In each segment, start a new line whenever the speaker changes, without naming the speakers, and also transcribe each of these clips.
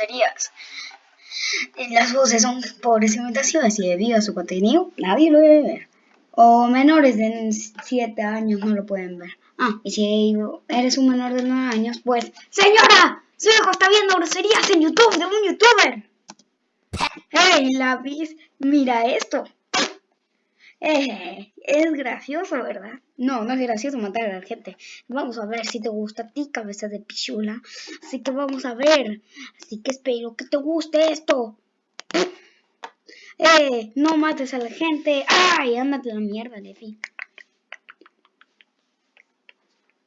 groserías. Las voces son pobres imitaciones y debido a su contenido nadie lo debe ver. O menores de 7 años no lo pueden ver. Ah, y si eres un menor de 9 años, pues... ¡Señora! Su hijo está viendo groserías en YouTube de un youtuber. ¡Hey, la Mira esto. Eh, es gracioso, ¿verdad? No, no es gracioso matar a la gente. Vamos a ver si te gusta a ti, cabeza de pichula. Así que vamos a ver. Así que espero que te guste esto. Eh, no mates a la gente. Ay, ándate a la mierda, Lefi.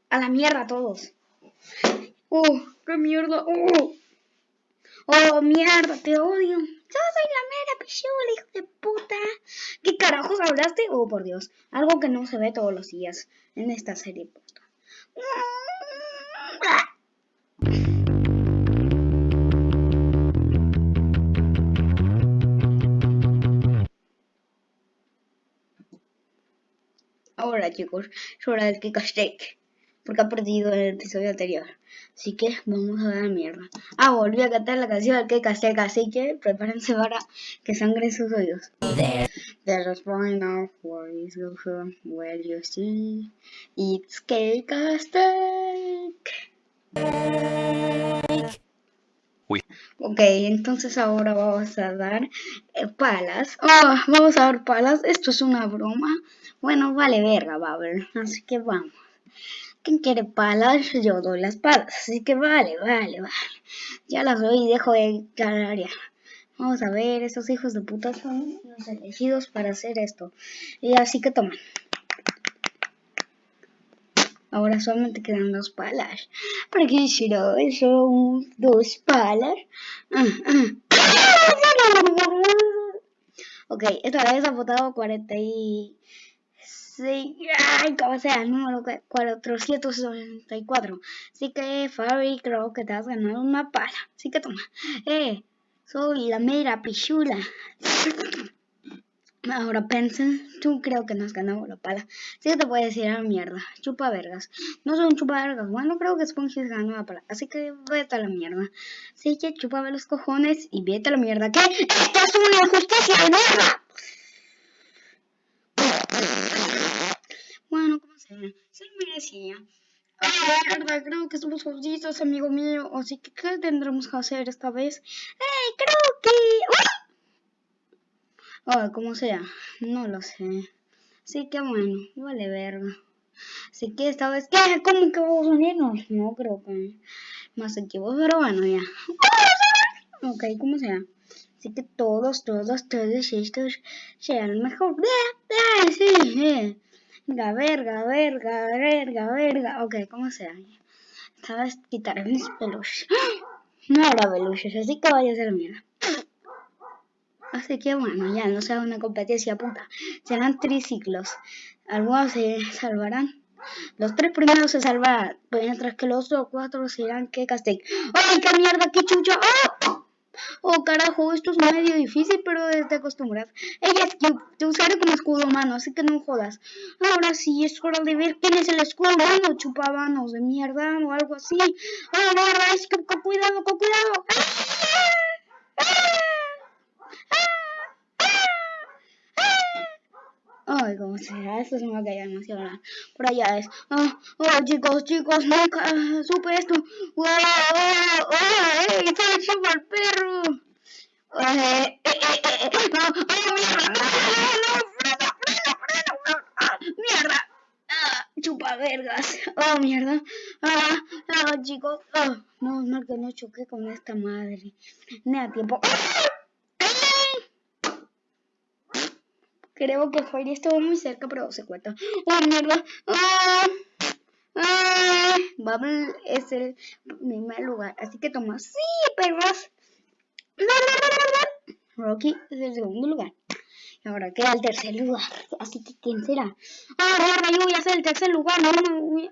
A la mierda todos. ¡Oh, qué mierda! ¡Oh! ¡Oh, mierda! ¡Te odio! Yo soy la mera pichula, hijo de puta. ¿Qué carajos hablaste? Oh, por Dios. Algo que no se ve todos los días en esta serie. Ahora chicos, es hora del kick porque ha perdido el episodio anterior. Así que vamos a dar mierda. Ah, volví a cantar la canción que Casteca, así que prepárense para que sangre sus oídos. There's a point of where is where you see it's cake Uy. Ok, entonces ahora vamos a dar eh, palas. Oh, vamos a dar palas. Esto es una broma. Bueno, vale verga, ver Así que vamos. ¿Quién quiere palas? Yo doy las palas. Así que vale, vale, vale. Ya las doy y dejo de ya. Vamos a ver, esos hijos de puta son los elegidos para hacer esto. Y así que toman. Ahora solamente quedan dos palas. ¿Para qué será son dos palas? Ah, ah. Ok, esta vez ha votado 40 y... Sí, ay, como sea, el número 464. Así que, Fabi, creo que te has ganado una pala. Así que toma. Eh, soy la mera pichula. Ahora pensen, tú creo que nos ganamos la pala. Sí que te puedes decir a mierda. Chupa vergas. No soy un chupa vergas. Bueno, creo que Spongy ganó la pala. Así que vete a la mierda. Así que chupa los cojones y vete a la mierda. ¿Qué? ¡Esto es una injusticia de mierda! Se lo merecía. Ah, verdad, creo que somos justos, amigo mío. Así que, ¿qué tendremos que hacer esta vez? ¡Ey, creo que! ¡Ah! como sea, no lo sé. Así que bueno, vale verga. Así que esta vez, ¿qué? ¿Cómo que vamos a unirnos? No creo que más equipos, pero bueno, ya. Ok, como sea. Así que todos, todos, todos estos sean mejor. ¡Ah! Sí, sí. Verga, verga, verga, verga. Ok, como sea. Esta vez quitaré mis peluches. No era peluches, así que vaya a ser mierda. Así que bueno, ya no sea una competencia puta. Serán triciclos. Algunos se salvarán. Los tres primeros se salvarán, mientras que los otros cuatro serán que castigo. ¡Ay, qué mierda, qué chucha! ¡Oh! Oh, carajo, esto es medio difícil, pero te acostumbras. Ella te usaré como escudo humano, así que no jodas. Ahora sí, es hora de ver quién es el escudo humano, chupabanos de mierda o algo así. Ah, no, es que cuidado, con cuidado. ¡Ah! Ay, como sea, esto se me va a caer demasiado Por allá es. Oh, oh, chicos, chicos, nunca supe esto. ¡Oh, oh, oh! ¡Ey! ¡Se chupa el perro! Eh, eh, eh, ¡No! ¡Oh, mierda! ¡No, no! ¡Frena, frena, frena! ¡Ah, ¡Mierda! ¡Ah! ¡Chupa vergas! ¡Oh, mierda! ¡Ah! ¡Ah, chicos! ¡Oh! No, no, que no choqué con esta madre. Ni a tiempo. ¡Ah! Creo que Fairy estuvo muy cerca, pero se cuenta. ¡Oh, mierda! ¡Ah! ¡Ah! Bubble es el primer lugar, así que toma. ¡Sí, perros! Rocky es el segundo lugar. Y ahora queda el tercer lugar. Así que, ¿quién será? ¡Ah, yo voy a ser el tercer lugar! ¡No, no! no.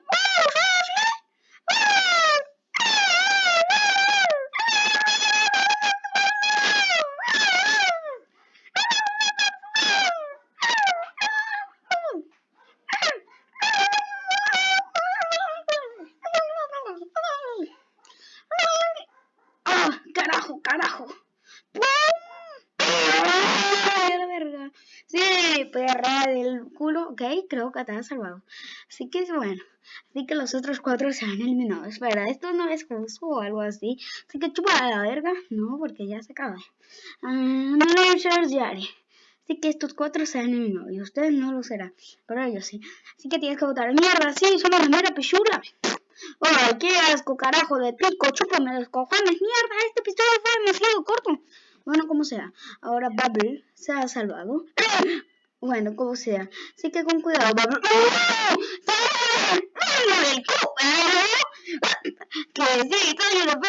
carajo. ¡Pum! verga. Sí, perra del culo. Ok, creo que te han salvado. Así que bueno. Así que los otros cuatro se han eliminado. Espera, esto no es justo o algo así. Así que chupa la verga. No, porque ya se acaba. Ah, um, no Yari. Así que estos cuatro se han eliminado. Y ustedes no lo serán. Pero ellos sí. Así que tienes que votar. Mierda, sí, solo la mera pechura. Ay, qué asco, carajo de pico. Chúpame los cojones. Mierda, este episodio fue demasiado corto. Bueno, como sea. Ahora Bubble se ha salvado. Bueno, como sea. Así que con cuidado, Bubble. Que sí, soy una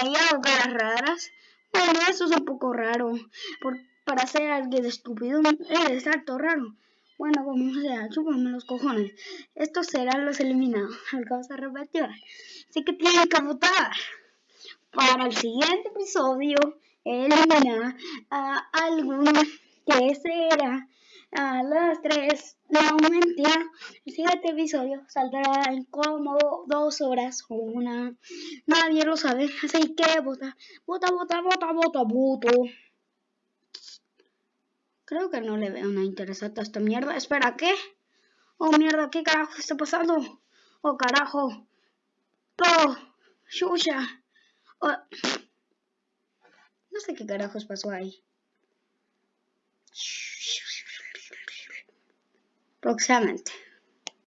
Hay caras raras. Bueno, eso es un poco raro. Por, para ser alguien estúpido, es harto raro. Bueno, como sea, chúpame los cojones. Estos serán los eliminados. Algo a repetir. Así que tienen que votar para el siguiente episodio eliminar a alguno que será a las 3 no mentira el siguiente episodio saldrá en como dos horas o una nadie lo sabe así que vota vota vota vota vota voto creo que no le veo nada interesante a esta mierda espera ¿qué? oh mierda ¿qué carajo está pasando? oh carajo oh shusha Oh. No sé qué carajos pasó ahí. Próximamente.